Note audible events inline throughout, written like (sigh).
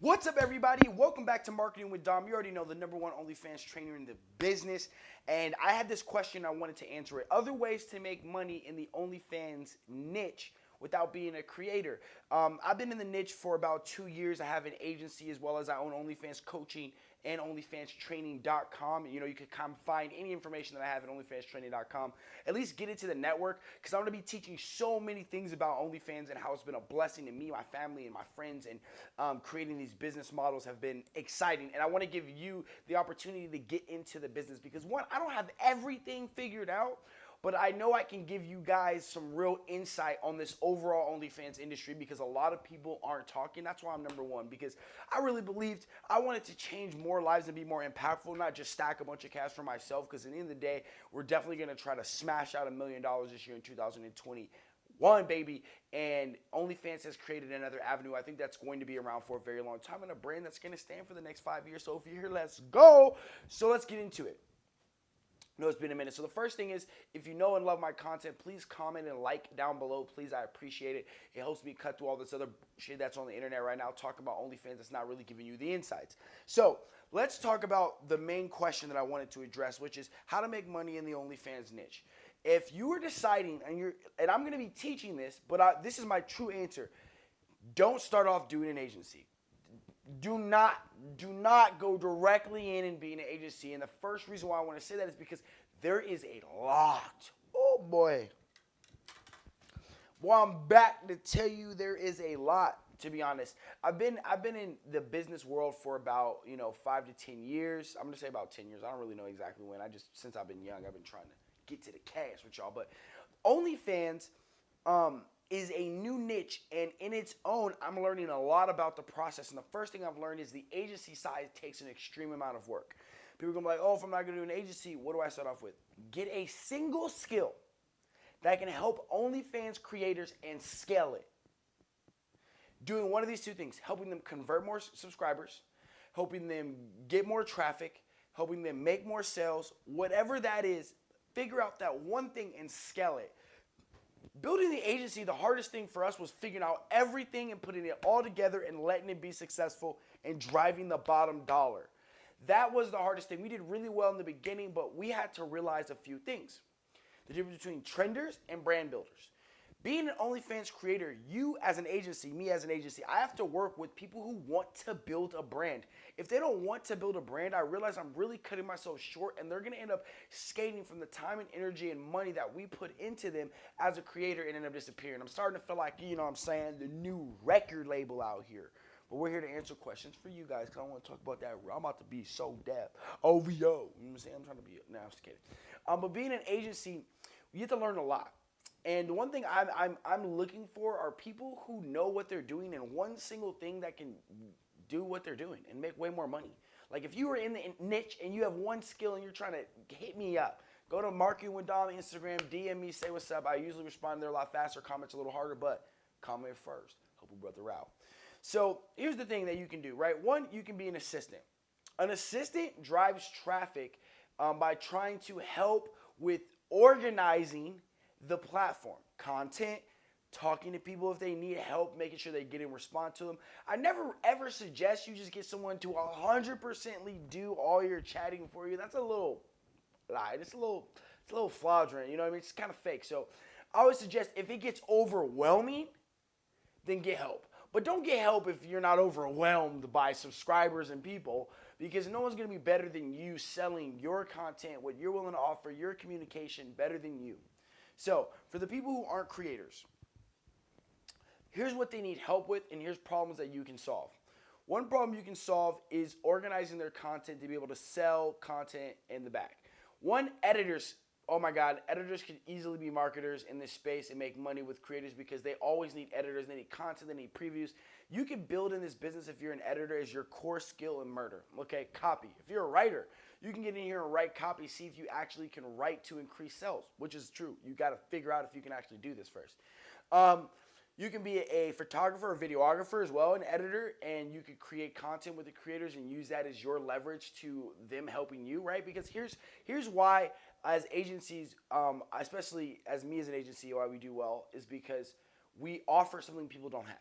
What's up, everybody? Welcome back to Marketing with Dom. You already know the number one OnlyFans trainer in the business. And I had this question I wanted to answer it. Other ways to make money in the OnlyFans niche without being a creator. Um, I've been in the niche for about two years. I have an agency as well as I own OnlyFans coaching and OnlyFansTraining.com. You know, you can come find any information that I have at OnlyFansTraining.com. At least get into the network because I'm going to be teaching so many things about OnlyFans and how it's been a blessing to me, my family, and my friends. And um, creating these business models have been exciting. And I want to give you the opportunity to get into the business because one, I don't have everything figured out but I know I can give you guys some real insight on this overall OnlyFans industry because a lot of people aren't talking. That's why I'm number one because I really believed I wanted to change more lives and be more impactful, not just stack a bunch of cash for myself. Because at the end of the day, we're definitely going to try to smash out a million dollars this year in 2020 one baby and OnlyFans has created another avenue. I think that's going to be around for a very long time and a brand that's going to stand for the next five years. So if you're here, let's go. So let's get into it know it's been a minute. So the first thing is, if you know and love my content, please comment and like down below. Please, I appreciate it. It helps me cut through all this other shit that's on the internet right now, talking about OnlyFans that's not really giving you the insights. So let's talk about the main question that I wanted to address, which is how to make money in the OnlyFans niche. If you are deciding, and you're, and I'm going to be teaching this, but I, this is my true answer. Don't start off doing an agency do not do not go directly in and be an agency. And the first reason why I want to say that is because there is a lot. Oh boy. Well, I'm back to tell you there is a lot. To be honest, I've been I've been in the business world for about you know five to ten years. I'm gonna say about ten years. I don't really know exactly when. I just since I've been young, I've been trying to get to the cash with y'all. But OnlyFans, um, is a new niche and in its own i'm learning a lot about the process. And the first thing i've learned is the agency side takes an extreme amount of work. People are gonna be like oh if i'm not gonna do an agency what do i start off with? Get a single skill that can help onlyfans creators and scale it. Doing one of these two things helping them convert more subscribers helping them get more traffic helping them make more sales whatever that is figure out that one thing and scale it building the agency, the hardest thing for us was figuring out everything and putting it all together and letting it be successful and driving the bottom dollar. That was the hardest thing. We did really well in the beginning, but we had to realize a few things. The difference between trenders and brand builders. Being an OnlyFans creator, you as an agency, me as an agency, I have to work with people who want to build a brand. If they don't want to build a brand, I realize I'm really cutting myself short and they're gonna end up skating from the time and energy and money that we put into them as a creator and end up disappearing. I'm starting to feel like, you know what I'm saying, the new record label out here. But we're here to answer questions for you guys because I want to talk about that. I'm about to be so deaf. OVO. You know what I'm saying? I'm trying to be, now I'm just kidding. Um, but being an agency, you have to learn a lot. And one thing I'm, I'm, I'm looking for are people who know what they're doing and one single thing that can do what they're doing and make way more money. Like if you are in the niche and you have one skill and you're trying to hit me up, go to with Dom Instagram, DM me, say what's up. I usually respond there a lot faster, comments a little harder, but comment first. Help a brother out. So here's the thing that you can do, right? One, you can be an assistant. An assistant drives traffic um, by trying to help with organizing the platform. Content, talking to people if they need help, making sure they get and respond to them. I never ever suggest you just get someone to 100% do all your chatting for you. That's a little lie. It's a little, it's a little fraudulent. You know what I mean? It's kind of fake. So I would suggest if it gets overwhelming, then get help. But don't get help if you're not overwhelmed by subscribers and people because no one's going to be better than you selling your content, what you're willing to offer, your communication better than you. So, for the people who aren't creators, here's what they need help with, and here's problems that you can solve. One problem you can solve is organizing their content to be able to sell content in the back. One, editors. Oh my God, editors can easily be marketers in this space and make money with creators because they always need editors. They need content, they need previews. You can build in this business if you're an editor as your core skill in murder. Okay, copy. If you're a writer, you can get in here and write copy, see if you actually can write to increase sales, which is true. You got to figure out if you can actually do this first. Um, you can be a photographer or videographer as well, an editor, and you could create content with the creators and use that as your leverage to them helping you, right? Because here's here's why, as agencies, um, especially as me as an agency, why we do well is because we offer something people don't have,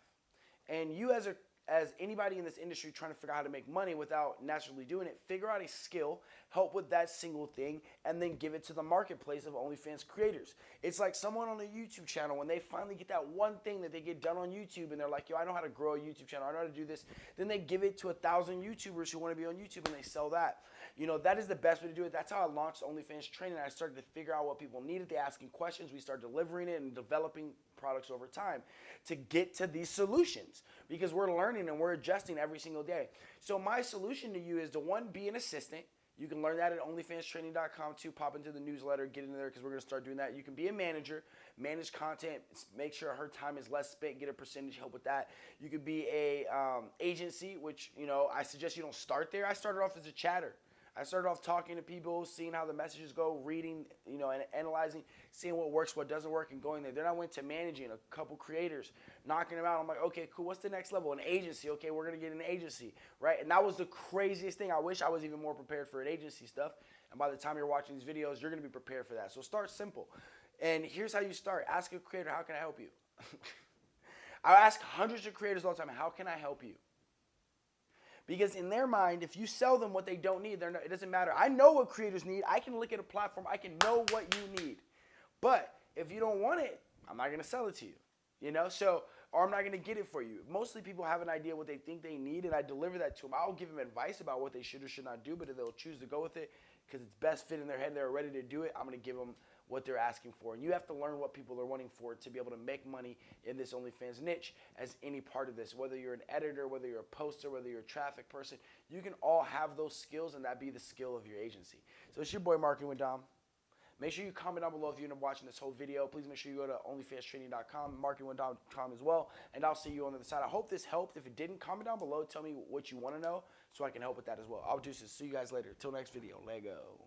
and you as a as anybody in this industry trying to figure out how to make money without naturally doing it, figure out a skill, help with that single thing, and then give it to the marketplace of OnlyFans creators. It's like someone on a YouTube channel when they finally get that one thing that they get done on YouTube and they're like, yo, I know how to grow a YouTube channel, I know how to do this. Then they give it to a thousand YouTubers who want to be on YouTube and they sell that. You know, that is the best way to do it. That's how I launched OnlyFans training. I started to figure out what people needed. They asking questions. We started delivering it and developing products over time to get to these solutions because we're learning and we're adjusting every single day. So my solution to you is to one, be an assistant. You can learn that at onlyfanstraining.com too. Pop into the newsletter, get into there because we're going to start doing that. You can be a manager, manage content, make sure her time is less spent, get a percentage, help with that. You could be a um, agency, which you know I suggest you don't start there. I started off as a chatter. I started off talking to people, seeing how the messages go, reading, you know, and analyzing, seeing what works, what doesn't work, and going there. Then I went to managing a couple creators, knocking them out. I'm like, okay, cool. What's the next level? An agency. Okay, we're gonna get an agency, right? And that was the craziest thing. I wish I was even more prepared for an agency stuff. And by the time you're watching these videos, you're gonna be prepared for that. So start simple. And here's how you start. Ask a creator, how can I help you? (laughs) I ask hundreds of creators all the time, how can I help you? Because in their mind, if you sell them what they don't need, it doesn't matter. I know what creators need. I can look at a platform. I can know what you need. But if you don't want it, I'm not going to sell it to you. You know, so or I'm not going to get it for you. Mostly people have an idea what they think they need, and I deliver that to them. I'll give them advice about what they should or should not do, but if they'll choose to go with it because it's best fit in their head, they're ready to do it. I'm going to give them what they're asking for. And you have to learn what people are wanting for to be able to make money in this OnlyFans niche as any part of this. Whether you're an editor, whether you're a poster, whether you're a traffic person, you can all have those skills and that be the skill of your agency. So it's your boy Marketing with Dom. Make sure you comment down below if you end up watching this whole video. Please make sure you go to onlyfanstraining.com, marketingwithdom.com as well, and I'll see you on the other side. I hope this helped. If it didn't, comment down below. Tell me what you want to know so I can help with that as well. I'll do this. See you guys later. Till next video. Lego.